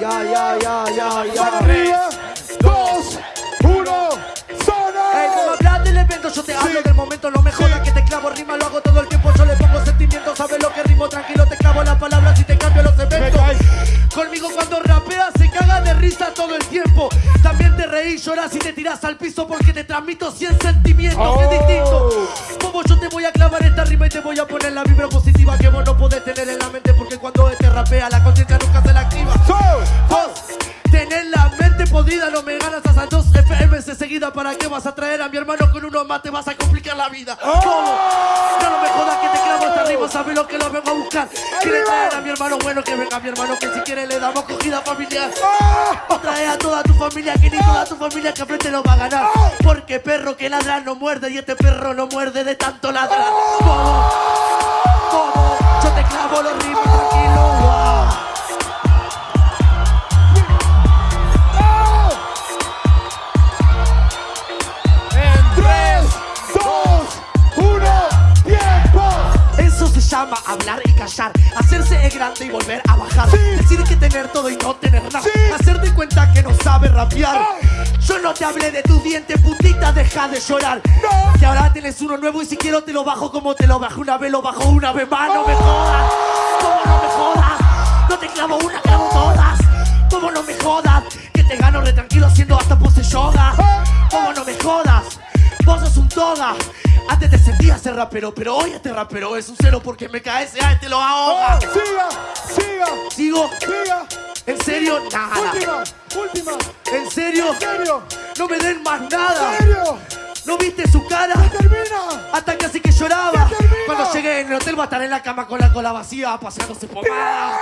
Ya, ya, ya, ya, ya. Arriba, dos, uno, Ey, zona. hablas del evento, yo te hablo del momento, no me jodas que te clavo rima, lo hago todo el tiempo, yo le pongo sentimientos, sabes lo que rimo, tranquilo, te clavo las palabras y te cambio los eventos. Conmigo cuando rapeas se caga de risa todo el tiempo. También te reís, lloras y te tiras al piso porque te transmito 100 sentimientos, Oh. es distinto. Como yo te voy a clavar esta rima y te voy a poner la vibra positiva que vos no podés tener en la mente porque cuando te rapea la conciencia nunca se la activa. So, Vos tenés la mente podrida, no me ganas hasta dos FMS seguida. ¿Para qué vas a traer a mi hermano con uno más? Te vas a complicar la vida. Oh. ¿Cómo? No, no me jodas sabes lo que lo vengo a buscar. Quiere traer a mi hermano bueno, que venga mi hermano, que si quiere le damos cogida familiar. ah, trae a toda tu familia, que ni toda tu familia que frente lo va a ganar. Porque perro que ladra no muerde y este perro no muerde de tanto ladrar. ¿Cómo? Llama hablar y callar, hacerse el grande y volver a bajar. Sí. Decir que tener todo y no tener nada. Sí. Hacer de cuenta que no sabe rapear. Yo no te hablé de tus dientes, putita, deja de llorar. No. Que ahora tienes uno nuevo y si quiero te lo bajo como te lo bajé una vez, lo bajo una vez más. No me jodas, ¿cómo no me jodas? No te clavo una, clavo todas. ¿Cómo no me jodas? Que te gano re tranquilo haciendo hasta pose yoga. ¿Cómo no me jodas? Vos sos un toga. Antes te sentías ser rapero, pero hoy este rapero es un cero porque me cae ese te lo ahoga. Ah, Siga, siga, Sigo, siga. en serio, nada. Última, última. En serio, ¿En serio? no me den más nada. ¿En serio? ¿No viste su cara? Termina. Hasta casi que lloraba. Cuando llegué en el hotel va a estar en la cama con la cola vacía, paseándose pomada.